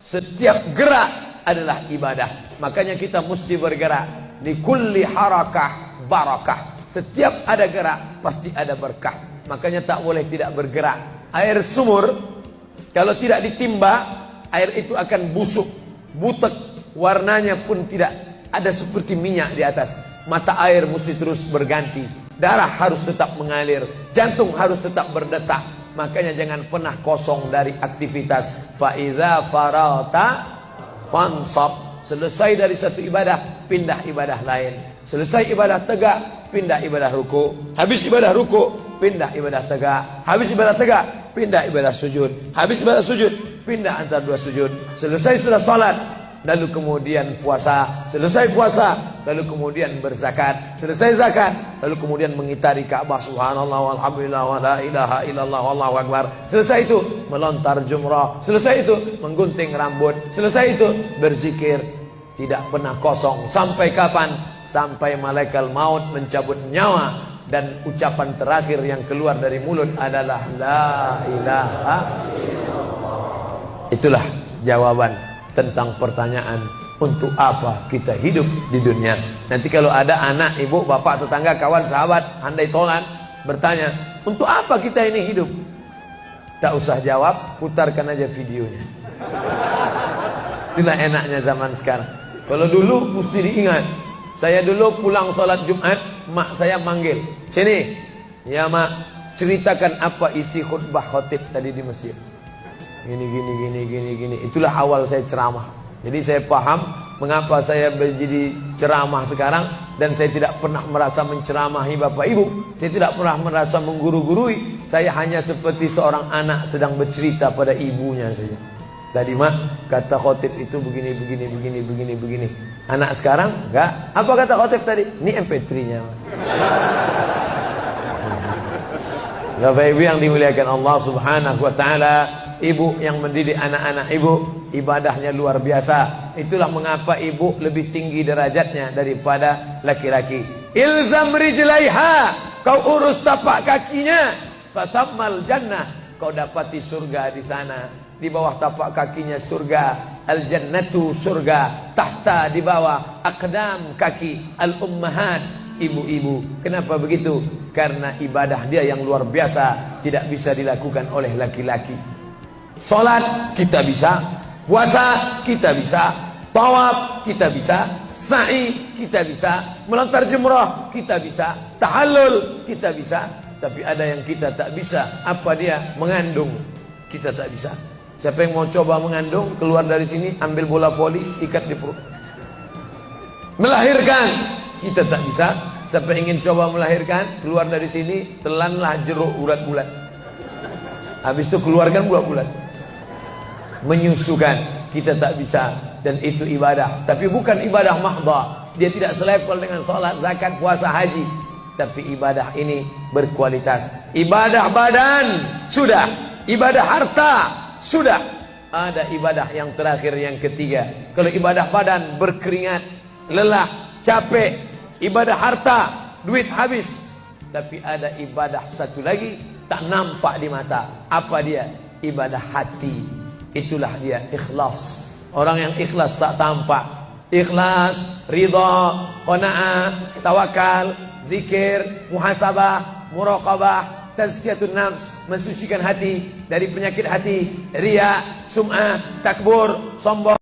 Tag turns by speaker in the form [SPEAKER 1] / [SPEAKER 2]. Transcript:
[SPEAKER 1] Setiap gerak adalah ibadah. Makanya kita mesti bergerak. Di kulli harakah barakah. Setiap ada gerak pasti ada berkah. Makanya tak boleh tidak bergerak. Air sumur kalau tidak ditimba, air itu akan busuk, butek, warnanya pun tidak ada seperti minyak di atas. Mata air mesti terus berganti. Darah harus tetap mengalir, jantung harus tetap berdetak. Makanya jangan pernah kosong dari aktivitas. Faiza farata fansab. Selesai dari satu ibadah, pindah ibadah lain. Selesai ibadah tegak, pindah ibadah ruku. Habis ibadah ruku, pindah ibadah tegak. Habis ibadah tegak, pindah ibadah sujud. Habis ibadah sujud, pindah antara dua sujud. Selesai sudah salat, lalu kemudian puasa, selesai puasa, lalu kemudian berzakat, selesai zakat, lalu kemudian mengitari Ka'bah subhanallah walhamdulillah wa la ilaha illallah wallahu akbar. Selesai itu melontar jumrah, selesai itu menggunting rambut, selesai itu berzikir, tidak pernah kosong. Sampai kapan? Sampai malaikat maut mencabut nyawa. Dan ucapan terakhir yang keluar dari mulut adalah la ilaha Itulah jawaban tentang pertanyaan untuk apa kita hidup di dunia. Nanti kalau ada anak, ibu, bapak, tetangga, kawan, sahabat, andai tolan bertanya, untuk apa kita ini hidup? Tak usah jawab, putarkan aja videonya. Itulah enaknya zaman sekarang. Kalau dulu mesti diingat. Saya dulu pulang sholat Jumat, mak saya manggil. Sini, ya mak, ceritakan apa isi khutbah khotib tadi di Mesir. Gini, gini, gini, gini, gini. Itulah awal saya ceramah. Jadi saya paham mengapa saya menjadi ceramah sekarang dan saya tidak pernah merasa menceramahi bapak ibu. Saya tidak pernah merasa mengguru-gurui. Saya hanya seperti seorang anak sedang bercerita pada ibunya saja. Tadi mak kata khotib itu begini, begini, begini, begini, begini. Anak sekarang enggak. Apa kata khotib tadi? Ini MP3-nya. Bapak Ibu yang dimuliakan Allah Subhanahu wa taala, ibu yang mendidik anak-anak ibu, ibadahnya luar biasa. Itulah mengapa ibu lebih tinggi derajatnya daripada laki-laki. Ilzam rijlaiha, kau urus tapak kakinya, fatammal jannah, kau dapati surga di sana. Di bawah tapak kakinya surga, al jannatu surga, tahta di bawah akdam kaki al ummahat ibu-ibu. Kenapa begitu? Karena ibadah dia yang luar biasa tidak bisa dilakukan oleh laki-laki. Salat kita bisa, puasa kita bisa, tawaf kita bisa, sa'i kita bisa, melontar jumrah kita bisa, tahallul kita bisa, tapi ada yang kita tak bisa. Apa dia? Mengandung. Kita tak bisa. Siapa yang mau coba mengandung, keluar dari sini, ambil bola voli, ikat di perut. Melahirkan, kita tak bisa. Siapa ingin coba melahirkan, keluar dari sini, telanlah jeruk bulat-bulat. Habis itu keluarkan bulat-bulat. Menyusukan, kita tak bisa. Dan itu ibadah. Tapi bukan ibadah mahdah. Dia tidak selevel dengan sholat, zakat, puasa, haji. Tapi ibadah ini berkualitas. Ibadah badan, sudah. Ibadah harta, sudah. Ada ibadah yang terakhir, yang ketiga. Kalau ibadah badan, berkeringat, lelah, capek, ibadah harta, duit habis. Tapi ada ibadah satu lagi tak nampak di mata. Apa dia? Ibadah hati. Itulah dia ikhlas. Orang yang ikhlas tak tampak. Ikhlas, ridha, qanaah, tawakal, zikir, muhasabah, muraqabah, tazkiyatun nafs, mensucikan hati dari penyakit hati, riya, sum'ah, takbur, sombong.